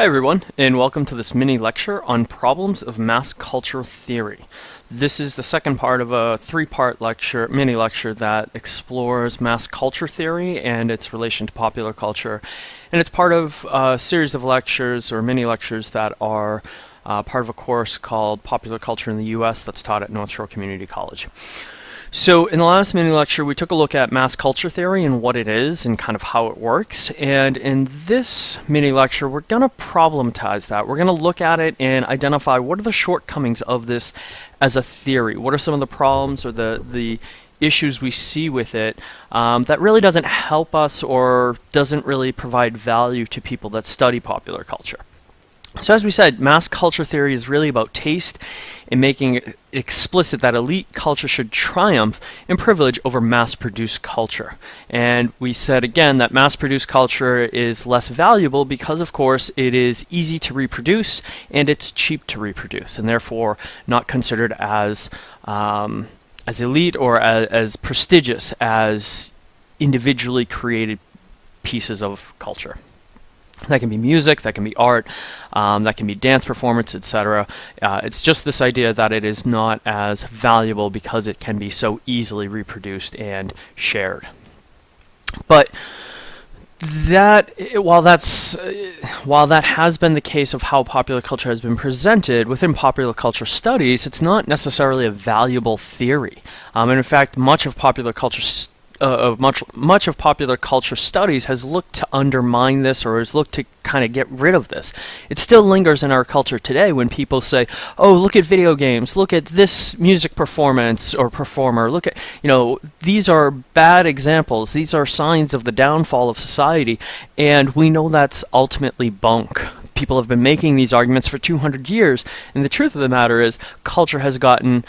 Hi everyone, and welcome to this mini lecture on problems of mass culture theory. This is the second part of a three-part lecture, mini lecture that explores mass culture theory and its relation to popular culture. And it's part of a series of lectures or mini lectures that are uh, part of a course called Popular Culture in the U.S. that's taught at North Shore Community College. So in the last mini lecture, we took a look at mass culture theory and what it is and kind of how it works. And in this mini lecture, we're going to problematize that. We're going to look at it and identify what are the shortcomings of this as a theory. What are some of the problems or the, the issues we see with it um, that really doesn't help us or doesn't really provide value to people that study popular culture. So as we said, mass culture theory is really about taste and making it explicit that elite culture should triumph in privilege over mass-produced culture. And we said again that mass-produced culture is less valuable because of course it is easy to reproduce and it's cheap to reproduce and therefore not considered as um, as elite or as, as prestigious as individually created pieces of culture. That can be music, that can be art, um, that can be dance performance, etc. Uh, it's just this idea that it is not as valuable because it can be so easily reproduced and shared. But that while that's uh, while that has been the case of how popular culture has been presented within popular culture studies, it's not necessarily a valuable theory. Um, and in fact, much of popular culture uh, of much much of popular culture studies has looked to undermine this or has looked to kind of get rid of this. It still lingers in our culture today when people say, "Oh, look at video games. Look at this music performance or performer. Look at, you know, these are bad examples. These are signs of the downfall of society." And we know that's ultimately bunk. People have been making these arguments for 200 years, and the truth of the matter is culture has gotten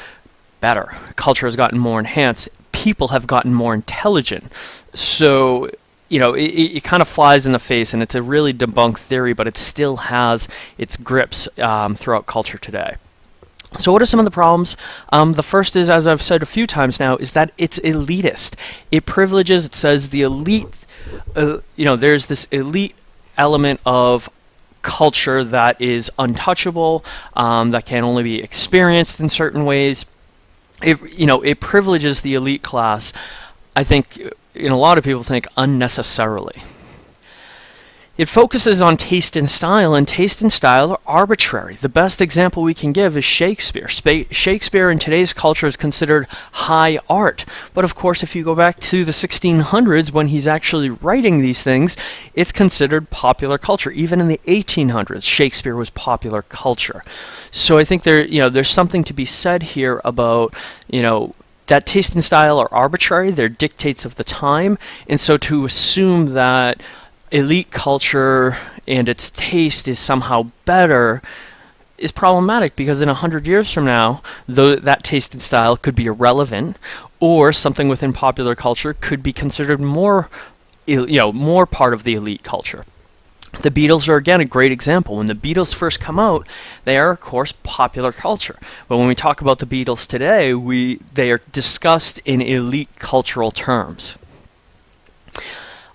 better. Culture has gotten more enhanced people have gotten more intelligent. So, you know, it, it kind of flies in the face, and it's a really debunked theory, but it still has its grips um, throughout culture today. So what are some of the problems? Um, the first is, as I've said a few times now, is that it's elitist. It privileges, it says the elite, uh, you know, there's this elite element of culture that is untouchable, um, that can only be experienced in certain ways it you know it privileges the elite class. I think, you know, a lot of people think unnecessarily. It focuses on taste and style, and taste and style are arbitrary. The best example we can give is Shakespeare. Shakespeare in today's culture is considered high art. But of course, if you go back to the 1600s when he's actually writing these things, it's considered popular culture. Even in the 1800s, Shakespeare was popular culture. So I think there, you know, there's something to be said here about, you know, that taste and style are arbitrary, they're dictates of the time, and so to assume that elite culture and its taste is somehow better is problematic because in a hundred years from now, though that taste and style could be irrelevant, or something within popular culture could be considered more, you know, more part of the elite culture. The Beatles are again a great example. When the Beatles first come out, they are of course popular culture. But when we talk about the Beatles today, we they are discussed in elite cultural terms.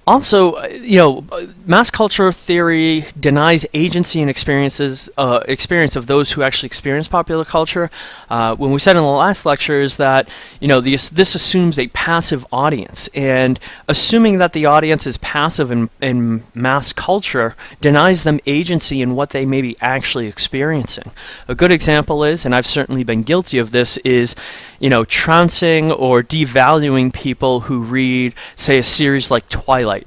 Also, uh, you know, mass culture theory denies agency and experiences, uh, experience of those who actually experience popular culture. Uh, when we said in the last lecture is that, you know, this, this assumes a passive audience, and assuming that the audience is passive in, in mass culture denies them agency in what they may be actually experiencing. A good example is, and I've certainly been guilty of this, is, you know, trouncing or devaluing people who read, say, a series like Twilight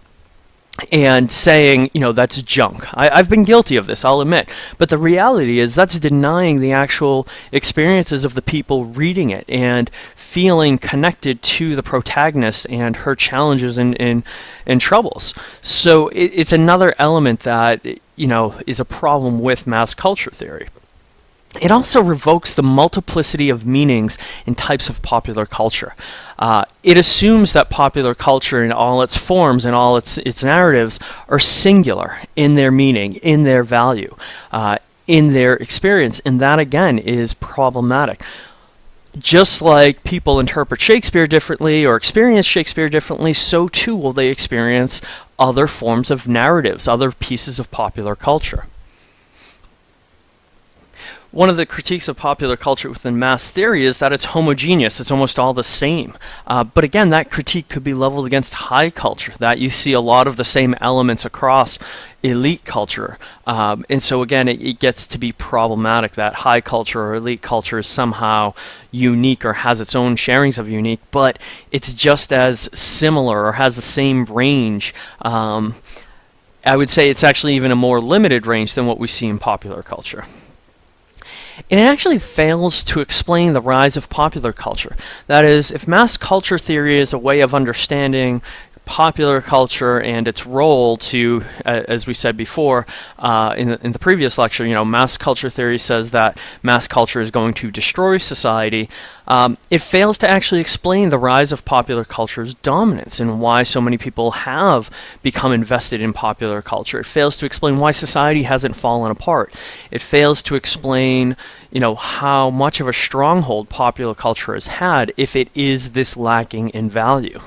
and saying, you know, that's junk. I, have been guilty of this, I'll admit. But the reality is that's denying the actual experiences of the people reading it and feeling connected to the protagonist and her challenges and, and, and troubles. So it, it's another element that, you know, is a problem with mass culture theory. It also revokes the multiplicity of meanings and types of popular culture. Uh, it assumes that popular culture in all its forms and all its, its narratives are singular in their meaning, in their value, uh, in their experience, and that again is problematic. Just like people interpret Shakespeare differently or experience Shakespeare differently, so too will they experience other forms of narratives, other pieces of popular culture. One of the critiques of popular culture within mass theory is that it's homogeneous, it's almost all the same. Uh, but again, that critique could be leveled against high culture, that you see a lot of the same elements across elite culture. Um, and so again, it, it, gets to be problematic that high culture or elite culture is somehow unique or has its own sharings of unique, but it's just as similar or has the same range. Um, I would say it's actually even a more limited range than what we see in popular culture. And it actually fails to explain the rise of popular culture. That is, if mass culture theory is a way of understanding popular culture and its role to, uh, as we said before uh, in, the, in the previous lecture, you know, mass culture theory says that mass culture is going to destroy society. Um, it fails to actually explain the rise of popular culture's dominance and why so many people have become invested in popular culture. It fails to explain why society hasn't fallen apart. It fails to explain, you know, how much of a stronghold popular culture has had if it is this lacking in value.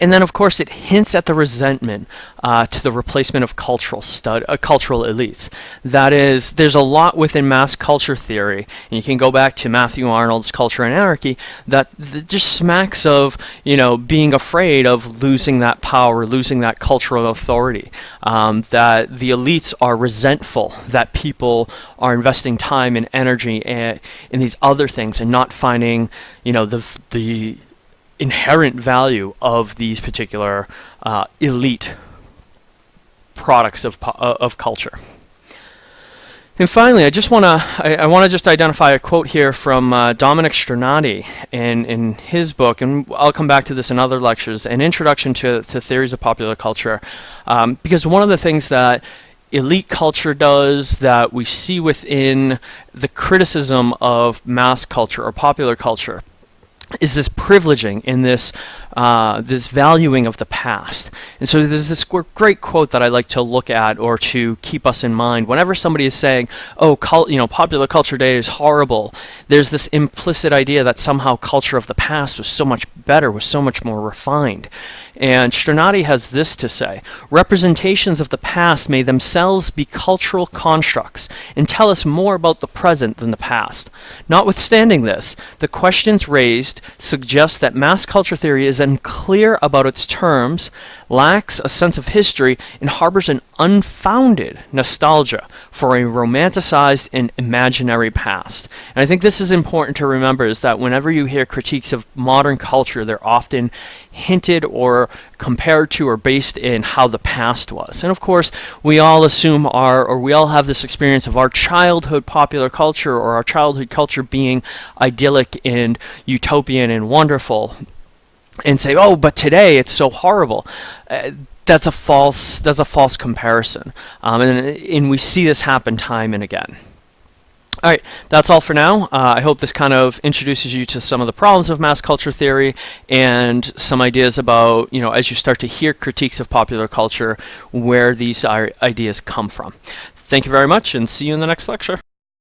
And then, of course, it hints at the resentment uh, to the replacement of cultural stud, uh, cultural elites. That is, there's a lot within mass culture theory, and you can go back to Matthew Arnold's Culture and Anarchy, that, just smacks of, you know, being afraid of losing that power, losing that cultural authority. Um, that the elites are resentful that people are investing time and energy in, in these other things and not finding, you know, the the inherent value of these particular uh, elite products of, uh, of culture. And finally, I just want to I, I want to just identify a quote here from uh, Dominic Strinati in in his book, and I'll come back to this in other lectures. An introduction to to theories of popular culture, um, because one of the things that elite culture does that we see within the criticism of mass culture or popular culture is this privileging in this uh, this valuing of the past. And so there's this great quote that I like to look at or to keep us in mind. Whenever somebody is saying, oh, you know, popular culture day is horrible, there's this implicit idea that somehow culture of the past was so much better, was so much more refined. And Strinati has this to say, representations of the past may themselves be cultural constructs and tell us more about the present than the past. Notwithstanding this, the questions raised suggest that mass culture theory is unclear about its terms, lacks a sense of history, and harbors an unfounded nostalgia for a romanticized and imaginary past. And I think this is important to remember is that whenever you hear critiques of modern culture, they're often hinted or compared to or based in how the past was. And of course, we all assume our, or we all have this experience of our childhood popular culture or our childhood culture being idyllic and utopian and wonderful and say, "Oh, but today it's so horrible." Uh, that's a false. That's a false comparison, um, and and we see this happen time and again. All right, that's all for now. Uh, I hope this kind of introduces you to some of the problems of mass culture theory and some ideas about, you know, as you start to hear critiques of popular culture, where these ideas come from. Thank you very much and see you in the next lecture.